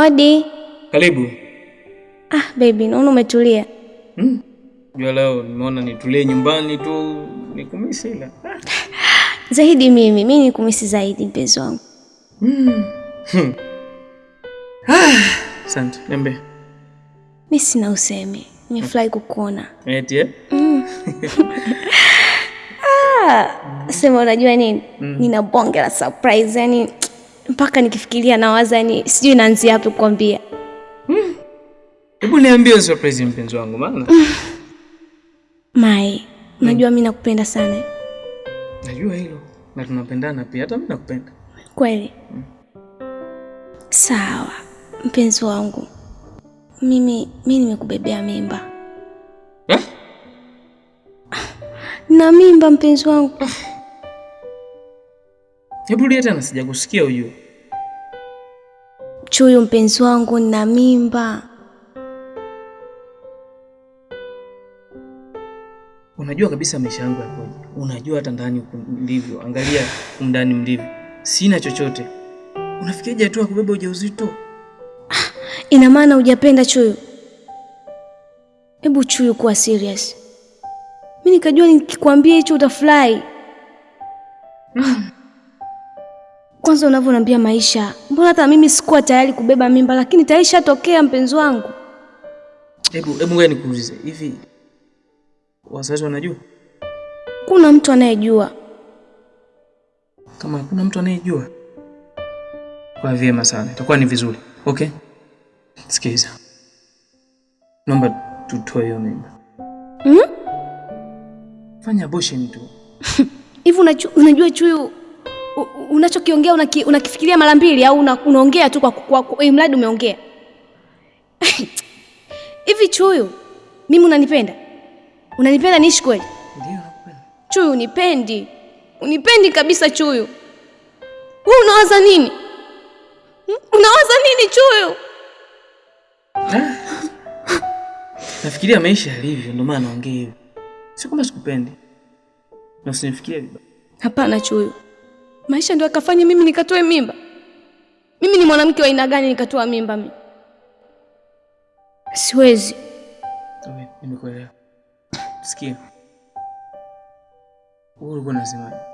Odi. Karibu. Ah, baby, naona umetulia. Hmm? Jua leo nimeona nitulie nyumbani tu nikumisi ila. Zaidi mimi, mimi nikumisi zaidi mpenzi wangu. Hmm. Hmm. Ah, asante. Niambie. Mimi sina usemi. Nimefurahi kukuona. Eti eh? Mm. ah, sema unajua nini? Mm. Nina bonge la surprise yani mpaka nikifikiria nawaza yani sijui naanzia wapi kukwambia. Hebu niambia niambie surprise mpenzi wangu maana. Mm. Mai, unajua hmm, mimi nakupenda sana. Najua hilo. Na tunapendana pia hata mimi nakupenda. Kweli? Hmm. Sawa, mpenzi wangu. Mimi mimi nimekubebea mimba. Eh? Na mimba mpenzi wangu. Hebu rudia tena sijakusikia ujue. Chuyu mpenzi wangu na mimba. Unajua kabisa maisha yangu yakoje. Unajua hata ndani ndivyo. Angalia umndani mlivyo. Sina chochote. Unafikiaje hatua kubeba ujauzito? Ah, Ina maana hujapenda Chuyu? Hebu Chuyu, kuwa serious. Mimi nikajua nikikwambia hicho utafurahi. Kwanza unavyoniambia maisha, mbona hata mimi sikuwa tayari kubeba mimba, lakini tayari ishatokea mpenzi wangu. Hebu hebu ngoja nikuulize, hivi wazazi wanajua? Kuna mtu anayejua. Kama kuna mtu anayejua, kwa vyema sana, itakuwa ni vizuri. Okay, sikiliza, naomba tutoe hiyo mimba. Mm? Fanya abortion tu. Hivi unajua Chuyu unachokiongea unaki, unakifikiria mara mbili au una, unaongea tu kwa, kwa, kwa mradi umeongea hivi Chuyu, mimi unanipenda? Unanipenda niishi kweli? Ndio. Chuyu, unipendi? Unipendi kabisa Chuyu. Wewe unawaza nini? Unawaza nini Chuyu? Nafikiria maisha yalivyo, ndio maana naongea hivyo. Si kama sikupendi. Na usinifikirie vibaya. Hapana Chuyu, maisha ndio akafanya mimi nikatoe mimba. Mimi ni mwanamke wa aina gani nikatoa mimba mimi? Siwezi. mimi nimekuelewa. Sikia. Wewe ulikuwa unasemaje?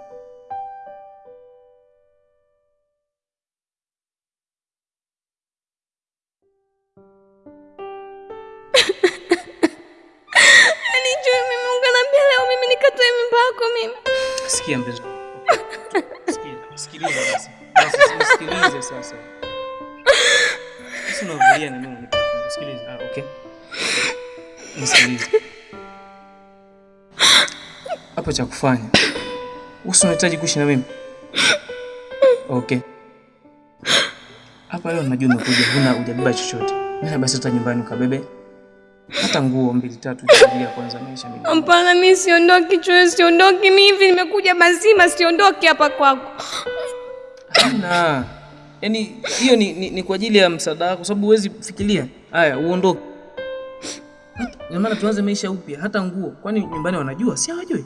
Sikia Chuyu, sikiliza basi. Basi sikilize sasa. Na mimi. Sikiliza. Ah, okay. Hapo cha kufanya. Usi unahitaji kuishi na mimi? Okay. Hapa leo najua umekuja huna hujabeba chochote. Mimi basi hata nyumbani ukabebe hata nguo mbili tatu ya kwanza maisha mimi. Hapana, mimi siondoki chwe, siondoki mimi hivi nimekuja mazima, siondoki hapa kwako. Hana. Yaani hiyo ni, ni, ni kwa ajili ya msaada wako sababu huwezi fikiria. Haya, uondoke. Ndio maana tuanze maisha upya, hata nguo. Kwani nyumbani wanajua? Si hawajui?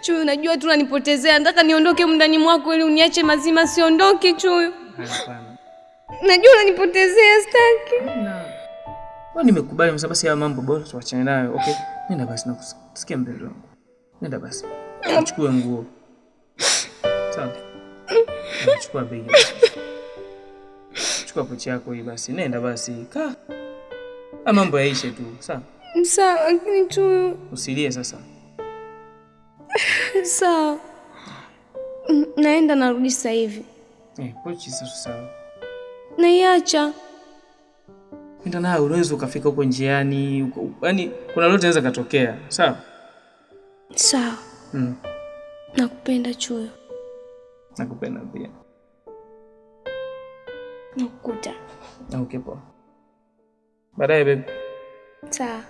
Chuyu, unajua tu unanipotezea. Nataka niondoke mndani mwako ili uniache mazima, siondoki Chuyu. Hapana. Najua unanipotezea, sitaki. Hapana. Wewe nimekubali msa basi haya mambo bora tuachane nayo. Okay. Nenda basi na kusikia mbele wangu. Nenda basi. Chukua nguo. Sawa. Chukua begi. Chukua pochi yako hii basi. Nenda basi. Kaa. Haya mambo yaishe tu. Sawa. Sawa, lakini tu Usilie sasa. Sawa. Naenda narudi sasa hivi. Eh, pochi sasa sawa. Naiacha. Nayo, unaweza ukafika huko njiani, yaani kuna lolote linaweza katokea. Sawa sawa. Mm. Nakupenda Chuyo. Nakupenda pia. Nakukuta. Okay, poa. Baadaye baby. Sawa.